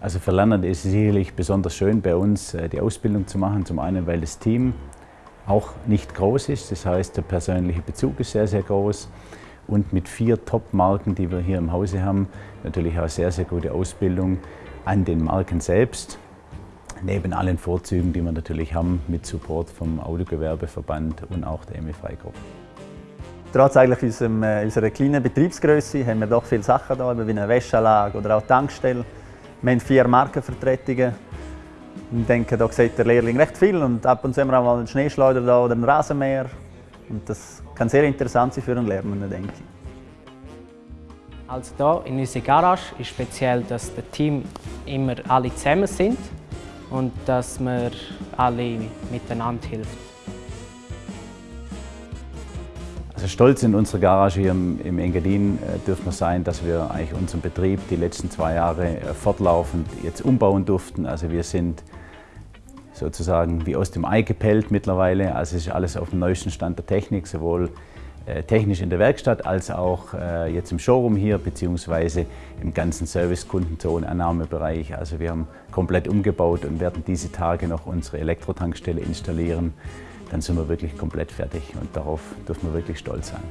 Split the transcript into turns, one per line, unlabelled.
Also für Lerner ist es sicherlich besonders schön, bei uns äh, die Ausbildung zu machen. Zum einen, weil das Team auch nicht groß ist, das heißt, der persönliche Bezug ist sehr, sehr groß. Und mit vier Top-Marken, die wir hier im Hause haben, natürlich auch sehr, sehr gute Ausbildung an den Marken selbst. Neben allen Vorzügen, die wir natürlich haben, mit Support vom Autogewerbeverband und auch der MFI-Gruppe.
Trotz eigentlich unserem, äh, unserer kleinen Betriebsgröße haben wir doch viele Sachen da, wie eine Wäschanlage oder auch Tankstelle. Wir haben vier Markenvertretungen. Ich denke, da sieht der Lehrling recht viel und ab und zu haben wir auch mal einen Schneeschleuder da oder einen Rasenmäher. Und das kann sehr interessant sein für einen Lernenden, denke ich.
Also hier in unserer Garage ist speziell, dass das Team immer alle zusammen sind und dass wir alle miteinander helfen.
Also stolz in unserer Garage hier im Engadin äh, dürfen wir sein, dass wir eigentlich unseren Betrieb die letzten zwei Jahre äh, fortlaufend jetzt umbauen durften. Also wir sind sozusagen wie aus dem Ei gepellt mittlerweile. Also es ist alles auf dem neuesten Stand der Technik, sowohl äh, technisch in der Werkstatt als auch jetzt im Showroom hier beziehungsweise im ganzen Service-Kundenzone, Annahmebereich. Also wir haben komplett umgebaut und werden diese Tage noch unsere Elektrotankstelle installieren dann sind wir wirklich komplett fertig und darauf dürfen wir wirklich stolz sein.